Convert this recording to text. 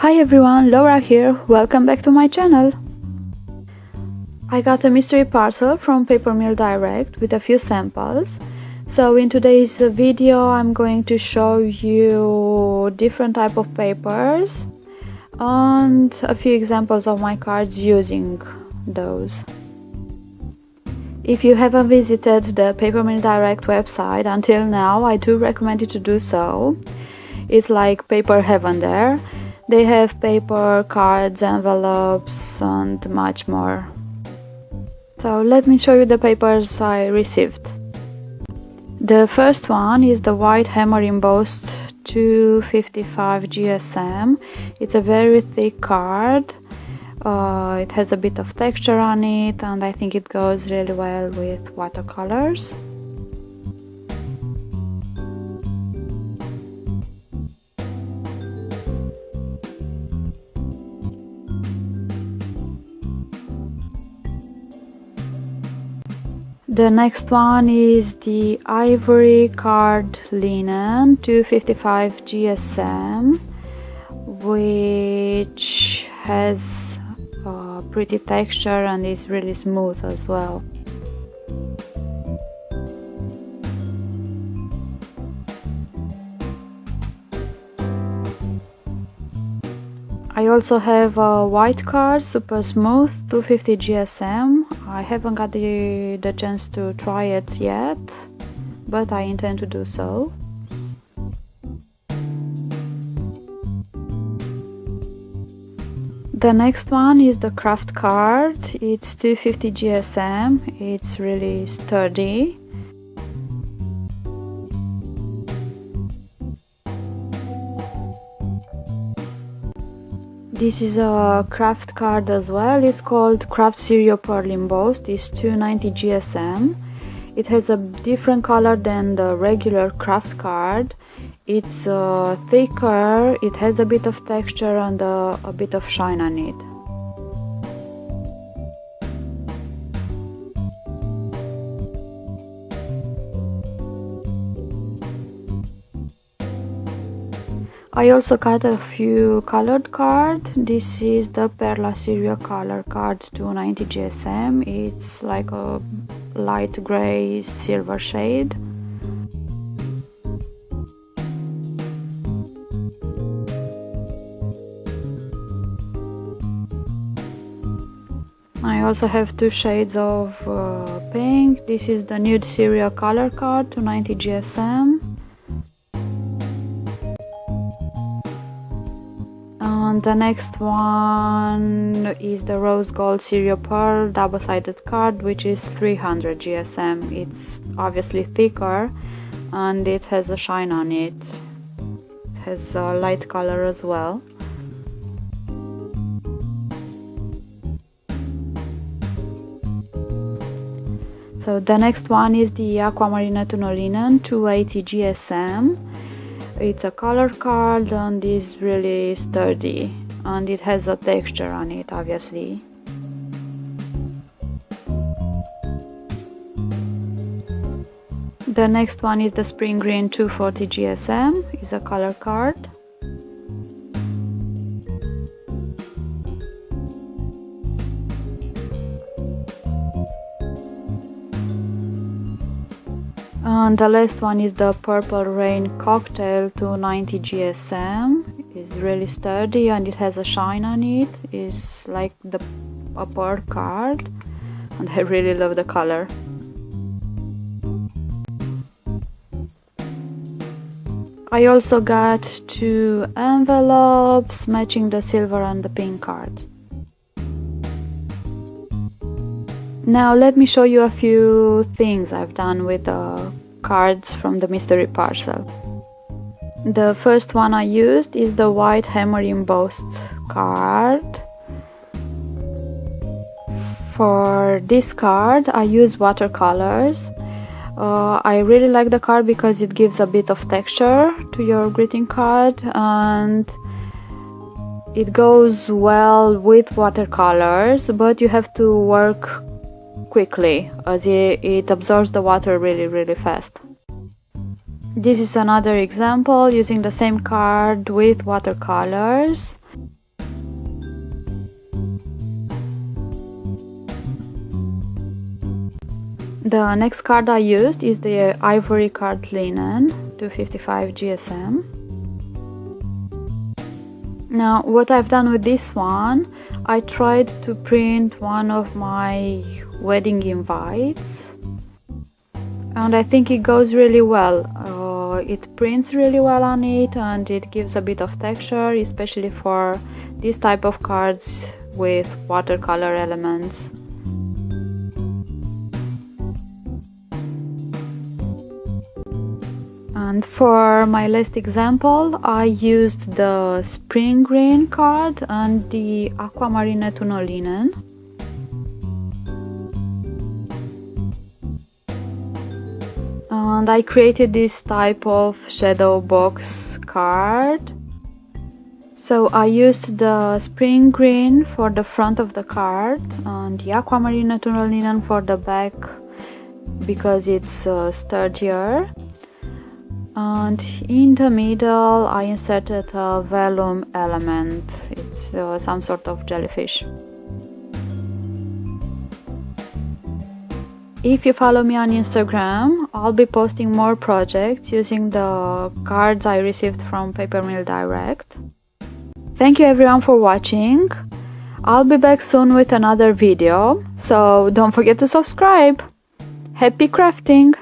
Hi everyone, Laura here, welcome back to my channel! I got a mystery parcel from Paper Mill Direct with a few samples. So in today's video I'm going to show you different type of papers and a few examples of my cards using those. If you haven't visited the Paper Mill Direct website until now, I do recommend you to do so. It's like paper heaven there. They have paper, cards, envelopes and much more. So let me show you the papers I received. The first one is the white hammer embossed 255 GSM. It's a very thick card uh, it has a bit of texture on it and I think it goes really well with watercolors. The next one is the Ivory Card Linen 255 GSM which has a pretty texture and is really smooth as well. I also have a white card, super smooth, 250 GSM. I haven't got the, the chance to try it yet, but I intend to do so. The next one is the craft card. It's 250 GSM. It's really sturdy. This is a craft card as well. It's called Craft Sirio Pearl Embossed. It's 290 GSM. It has a different color than the regular craft card it's uh, thicker it has a bit of texture and uh, a bit of shine on it I also got a few colored card. This is the Perla Sirio color card 290 GSM. It's like a light gray silver shade. I also have two shades of uh, pink. This is the Nude Sirio Color Card 290 GSM. And the next one is the Rose Gold Sirio Pearl double-sided card which is 300 GSM. It's obviously thicker and it has a shine on it. It has a light color as well. So the next one is the Aquamarine Tunolinen 280 GSM. It's a color card and is really sturdy and it has a texture on it obviously. The next one is the Spring Green 240 GSM, is a color card. And the last one is the Purple Rain Cocktail 290 GSM. It's really sturdy and it has a shine on it. It's like the a pearl card and I really love the color. I also got two envelopes matching the silver and the pink cards. Now let me show you a few things I've done with the cards from the mystery parcel. The first one I used is the white hammer embossed card. For this card I use watercolors. Uh, I really like the card because it gives a bit of texture to your greeting card and it goes well with watercolors but you have to work quickly as it absorbs the water really really fast. This is another example using the same card with watercolors. The next card I used is the Ivory Card Linen 255 GSM. Now what I've done with this one, I tried to print one of my wedding invites and I think it goes really well. Uh, it prints really well on it and it gives a bit of texture especially for this type of cards with watercolor elements. And for my last example, I used the spring green card and the aquamarine tunnel And I created this type of shadow box card. So I used the spring green for the front of the card and the aquamarine tunnel linen for the back because it's uh, sturdier. And in the middle I inserted a vellum element. It's uh, some sort of jellyfish if you follow me on Instagram I'll be posting more projects using the cards I received from Paper Mill Direct. Thank you everyone for watching. I'll be back soon with another video so don't forget to subscribe. Happy crafting